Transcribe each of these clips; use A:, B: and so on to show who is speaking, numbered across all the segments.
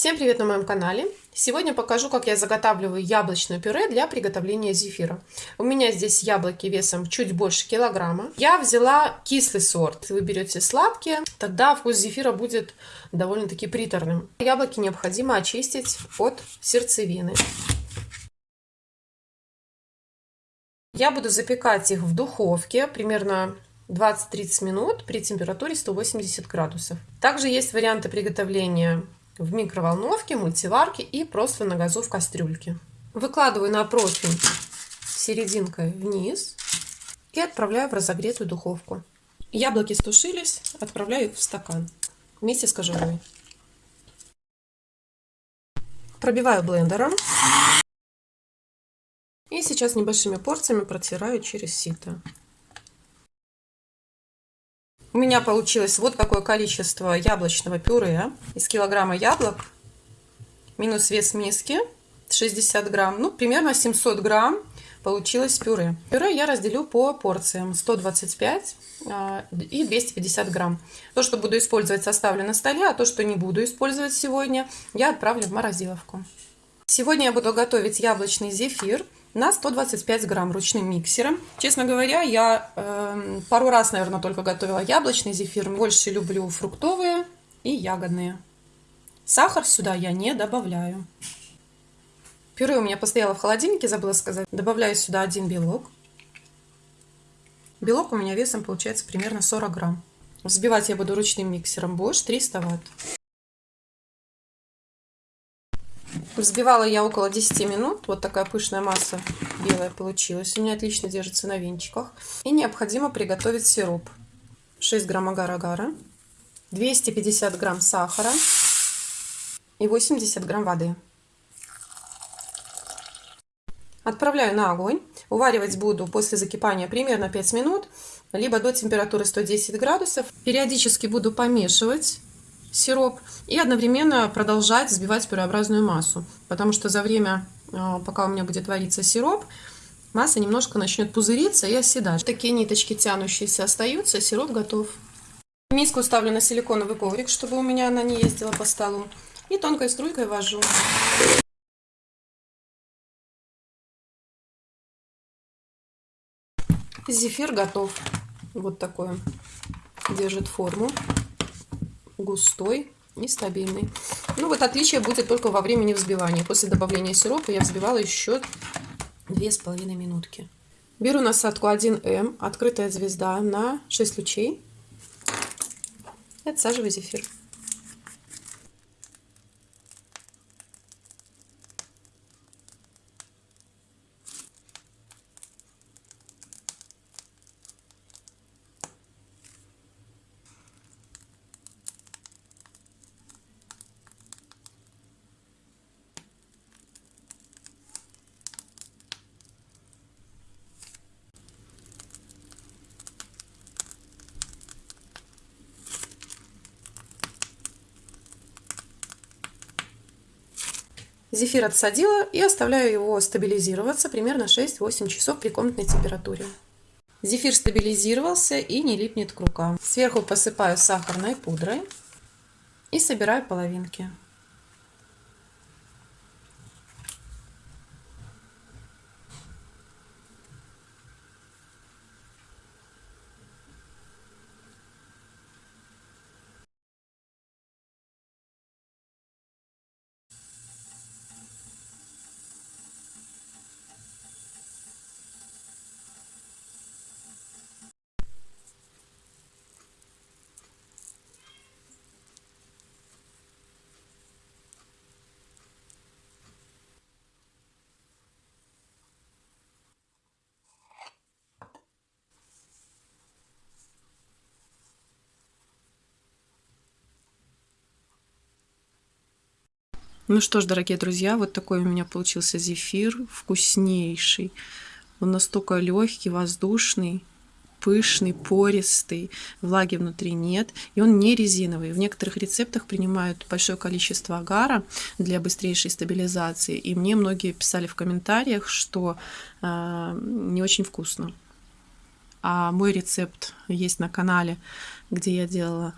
A: Всем привет на моем канале! Сегодня покажу, как я заготавливаю яблочное пюре для приготовления зефира. У меня здесь яблоки весом чуть больше килограмма. Я взяла кислый сорт. Если вы берете сладкие, тогда вкус зефира будет довольно-таки приторным. Яблоки необходимо очистить от сердцевины. Я буду запекать их в духовке примерно 20-30 минут при температуре 180 градусов. Также есть варианты приготовления в микроволновке, мультиварке и просто на газу в кастрюльке. Выкладываю на противень серединкой вниз и отправляю в разогретую духовку. Яблоки стушились, отправляю их в стакан вместе с кожурой. Пробиваю блендером. И сейчас небольшими порциями протираю через сито. У меня получилось вот такое количество яблочного пюре из килограмма яблок. Минус вес миски 60 грамм. Ну, примерно 700 грамм получилось пюре. Пюре я разделю по порциям 125 а, и 250 грамм. То, что буду использовать, составлю на столе, а то, что не буду использовать сегодня, я отправлю в морозиловку. Сегодня я буду готовить яблочный зефир на 125 грамм ручным миксером. Честно говоря, я э, пару раз, наверное, только готовила яблочный зефир. Больше люблю фруктовые и ягодные. Сахар сюда я не добавляю. Пюре у меня постояло в холодильнике, забыла сказать. Добавляю сюда один белок. Белок у меня весом получается примерно 40 грамм. Взбивать я буду ручным миксером Bosch 300 ватт. Взбивала я около 10 минут. Вот такая пышная масса белая получилась. У меня отлично держится на венчиках. И необходимо приготовить сироп. 6 грамм агар-агара, 250 грамм сахара и 80 грамм воды. Отправляю на огонь. Уваривать буду после закипания примерно 5 минут, либо до температуры 110 градусов. Периодически буду помешивать сироп и одновременно продолжать взбивать пюреобразную массу, потому что за время, а, пока у меня будет вариться сироп, масса немножко начнет пузыриться и оседать. Такие ниточки тянущиеся остаются, сироп готов. Миску ставлю на силиконовый коврик, чтобы у меня она не ездила по столу. И тонкой струйкой ввожу. Зефир готов. Вот такой держит форму густой и стабильный. Ну вот отличие будет только во времени взбивания. После добавления сиропа я взбивала еще 2,5 минутки. Беру насадку 1М, открытая звезда на 6 лучей и отсаживаю зефир. Зефир отсадила и оставляю его стабилизироваться примерно 6-8 часов при комнатной температуре. Зефир стабилизировался и не липнет к рукам. Сверху посыпаю сахарной пудрой и собираю половинки. Ну что ж, дорогие друзья, вот такой у меня получился зефир, вкуснейший. Он настолько легкий, воздушный, пышный, пористый, влаги внутри нет, и он не резиновый. В некоторых рецептах принимают большое количество агара для быстрейшей стабилизации, и мне многие писали в комментариях, что э, не очень вкусно. А мой рецепт есть на канале, где я делала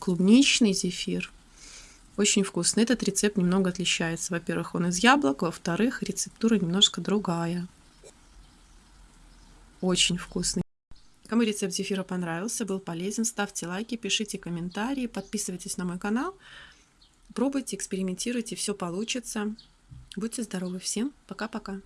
A: клубничный зефир, Очень вкусный. Этот рецепт немного отличается. Во-первых, он из яблок, во-вторых, рецептура немножко другая. Очень вкусный. Кому рецепт зефира понравился, был полезен, ставьте лайки, пишите комментарии, подписывайтесь на мой канал. Пробуйте, экспериментируйте, все получится. Будьте здоровы. Всем пока-пока.